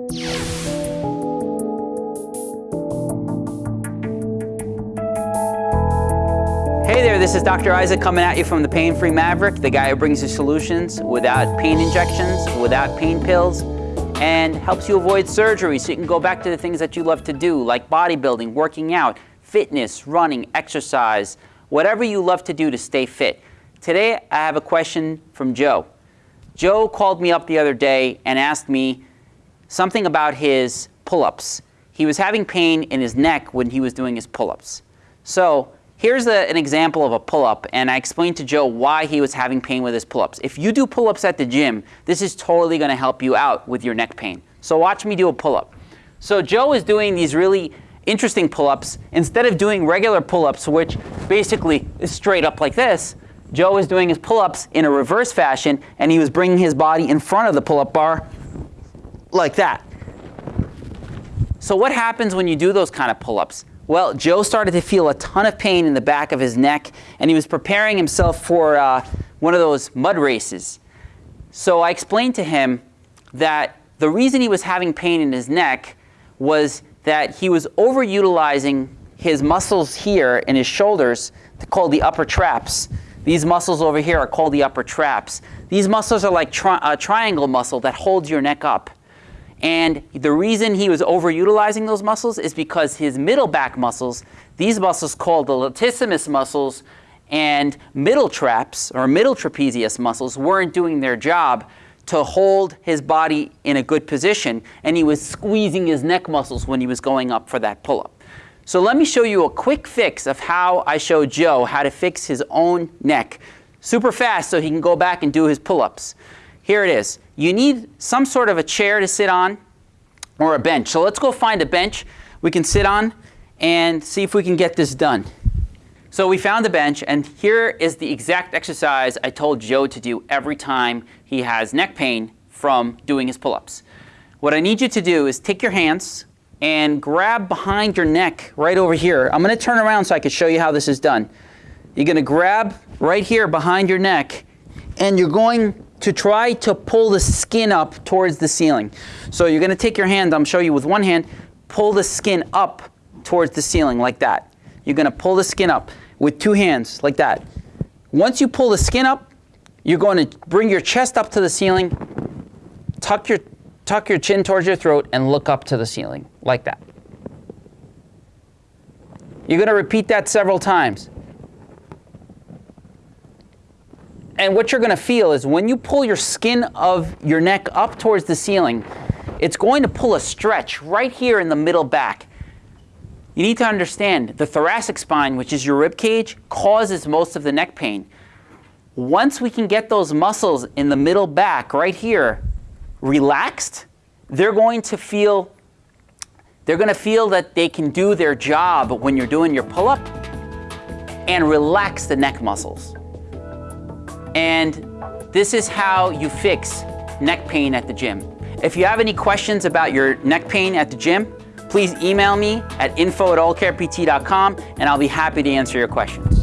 Hey there, this is Dr. Isaac coming at you from the Pain Free Maverick, the guy who brings you solutions without pain injections, without pain pills, and helps you avoid surgery so you can go back to the things that you love to do, like bodybuilding, working out, fitness, running, exercise, whatever you love to do to stay fit. Today, I have a question from Joe. Joe called me up the other day and asked me something about his pull-ups. He was having pain in his neck when he was doing his pull-ups. So Here's a, an example of a pull-up, and I explained to Joe why he was having pain with his pull-ups. If you do pull-ups at the gym, this is totally going to help you out with your neck pain. So watch me do a pull-up. So Joe is doing these really interesting pull-ups. Instead of doing regular pull-ups, which basically is straight up like this, Joe is doing his pull-ups in a reverse fashion, and he was bringing his body in front of the pull-up bar like that. So what happens when you do those kind of pull-ups? Well, Joe started to feel a ton of pain in the back of his neck, and he was preparing himself for uh, one of those mud races. So I explained to him that the reason he was having pain in his neck was that he was overutilizing his muscles here in his shoulders called the upper traps. These muscles over here are called the upper traps. These muscles are like tri a triangle muscle that holds your neck up. And the reason he was overutilizing those muscles is because his middle back muscles, these muscles called the latissimus muscles and middle traps or middle trapezius muscles weren't doing their job to hold his body in a good position and he was squeezing his neck muscles when he was going up for that pull-up. So let me show you a quick fix of how I showed Joe how to fix his own neck super fast so he can go back and do his pull-ups. Here it is. You need some sort of a chair to sit on or a bench. So let's go find a bench we can sit on and see if we can get this done. So we found a bench and here is the exact exercise I told Joe to do every time he has neck pain from doing his pull-ups. What I need you to do is take your hands and grab behind your neck right over here. I'm going to turn around so I can show you how this is done. You're going to grab right here behind your neck and you're going to try to pull the skin up towards the ceiling. So you're going to take your hand, I'm show you with one hand, pull the skin up towards the ceiling like that. You're going to pull the skin up with two hands like that. Once you pull the skin up, you're going to bring your chest up to the ceiling, tuck your, tuck your chin towards your throat, and look up to the ceiling like that. You're going to repeat that several times. And what you're going to feel is when you pull your skin of your neck up towards the ceiling, it's going to pull a stretch right here in the middle back. You need to understand the thoracic spine, which is your rib cage, causes most of the neck pain. Once we can get those muscles in the middle back right here relaxed, they're going to feel they're going to feel that they can do their job when you're doing your pull-up and relax the neck muscles. And this is how you fix neck pain at the gym. If you have any questions about your neck pain at the gym, please email me at info at allcarept.com and I'll be happy to answer your questions.